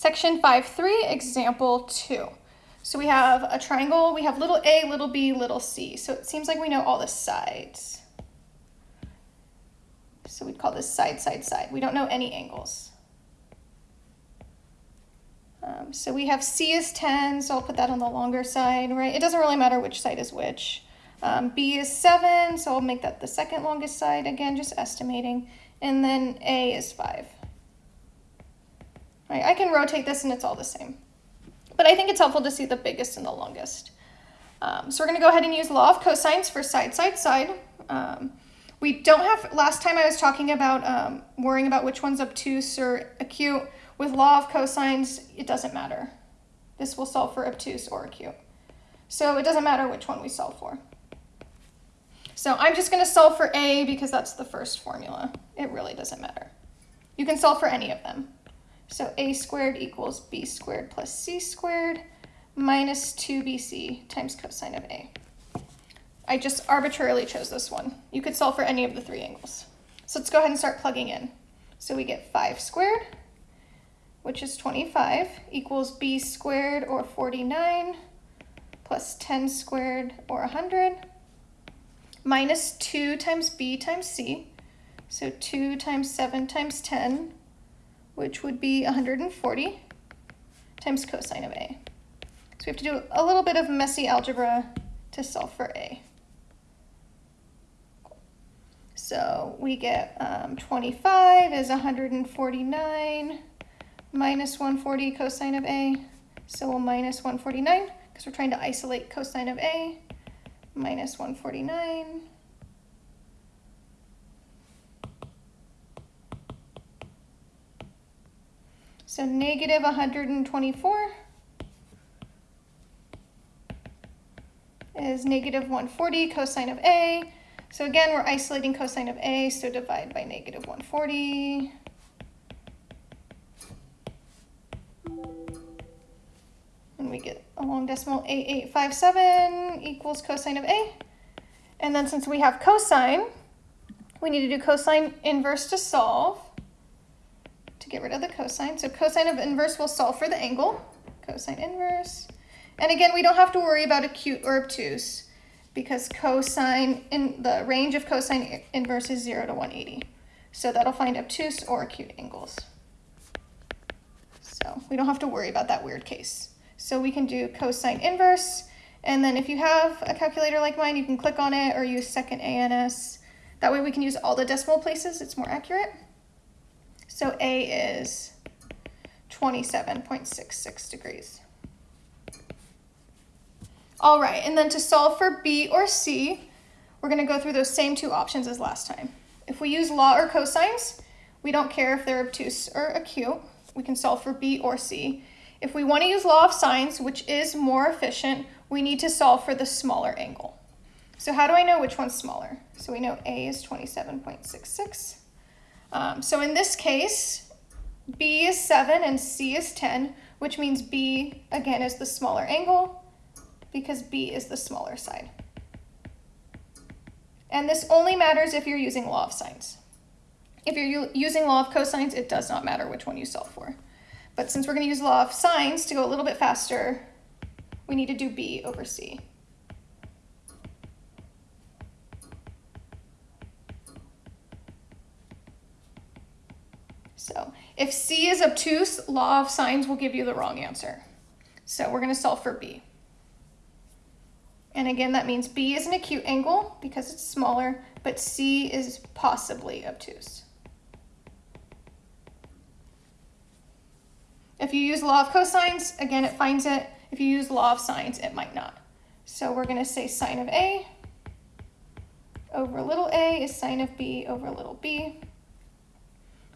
Section 5.3, example 2. So we have a triangle, we have little a, little b, little c. So it seems like we know all the sides. So we'd call this side, side, side. We don't know any angles. Um, so we have C is 10, so I'll put that on the longer side, right? It doesn't really matter which side is which. Um, B is 7, so I'll make that the second longest side, again, just estimating. And then A is 5. Right, I can rotate this and it's all the same. But I think it's helpful to see the biggest and the longest. Um, so we're going to go ahead and use law of cosines for side, side, side. Um, we don't have, last time I was talking about um, worrying about which one's obtuse or acute. With law of cosines, it doesn't matter. This will solve for obtuse or acute. So it doesn't matter which one we solve for. So I'm just going to solve for A because that's the first formula. It really doesn't matter. You can solve for any of them. So A squared equals B squared plus C squared minus 2BC times cosine of A. I just arbitrarily chose this one. You could solve for any of the three angles. So let's go ahead and start plugging in. So we get 5 squared which is 25, equals b squared or 49 plus 10 squared or 100 minus 2 times b times c. So 2 times 7 times 10, which would be 140 times cosine of a. So we have to do a little bit of messy algebra to solve for a. So we get um, 25 is 149 minus 140 cosine of A. So we'll minus 149 because we're trying to isolate cosine of A. Minus 149. So negative 124 is negative 140 cosine of A. So again, we're isolating cosine of A, so divide by negative 140. And we get a long decimal 8857 equals cosine of A. And then since we have cosine, we need to do cosine inverse to solve get rid of the cosine. So cosine of inverse will solve for the angle, cosine inverse. And again, we don't have to worry about acute or obtuse because cosine in the range of cosine inverse is 0 to 180. So that'll find obtuse or acute angles. So we don't have to worry about that weird case. So we can do cosine inverse. And then if you have a calculator like mine, you can click on it or use second ANS. That way we can use all the decimal places. It's more accurate. So A is 27.66 degrees. All right, and then to solve for B or C, we're gonna go through those same two options as last time. If we use law or cosines, we don't care if they're obtuse or acute. We can solve for B or C. If we want to use law of sines, which is more efficient, we need to solve for the smaller angle. So how do I know which one's smaller? So we know A is 27.66. Um, so in this case, B is 7 and C is 10, which means B, again, is the smaller angle because B is the smaller side. And this only matters if you're using law of sines. If you're using law of cosines, it does not matter which one you solve for. But since we're going to use law of sines to go a little bit faster, we need to do B over C. So if C is obtuse, law of sines will give you the wrong answer. So we're going to solve for B. And again, that means B is an acute angle because it's smaller, but C is possibly obtuse. If you use law of cosines, again, it finds it. If you use law of sines, it might not. So we're going to say sine of A over little a is sine of B over little b.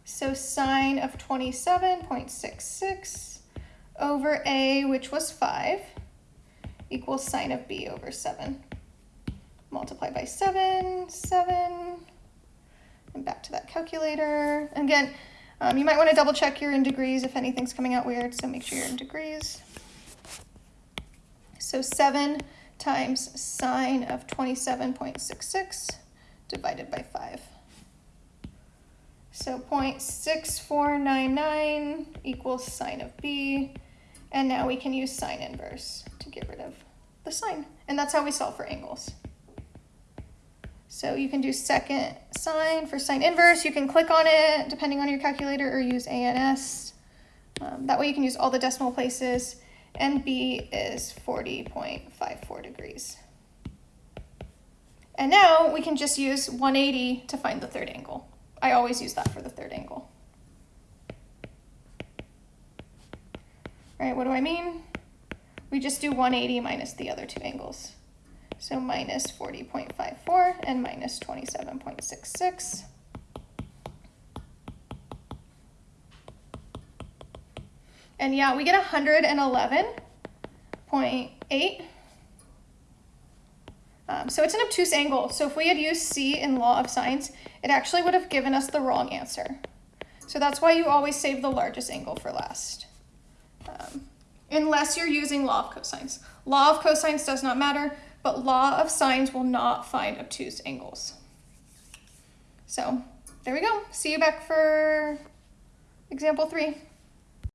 So sine of 27.66 over A, which was 5, equals sine of B over 7. Multiply by 7, 7, and back to that calculator. Again, um, you might want to double check you're in degrees if anything's coming out weird, so make sure you're in degrees. So 7 times sine of 27.66 divided by 5. So 0.6499 equals sine of b. And now we can use sine inverse to get rid of the sine. And that's how we solve for angles. So you can do second sine for sine inverse. You can click on it depending on your calculator or use ANS. Um, that way you can use all the decimal places. And B is 40.54 degrees. And now we can just use 180 to find the third angle. I always use that for the third angle. Right, what do I mean? We just do 180 minus the other two angles. So minus 40.54 and minus 27.66. And yeah, we get 111.8. Um, so it's an obtuse angle. So if we had used C in law of sines, it actually would have given us the wrong answer. So that's why you always save the largest angle for last. Um, unless you're using law of cosines. Law of cosines does not matter, but law of sines will not find obtuse angles. So there we go. See you back for example three.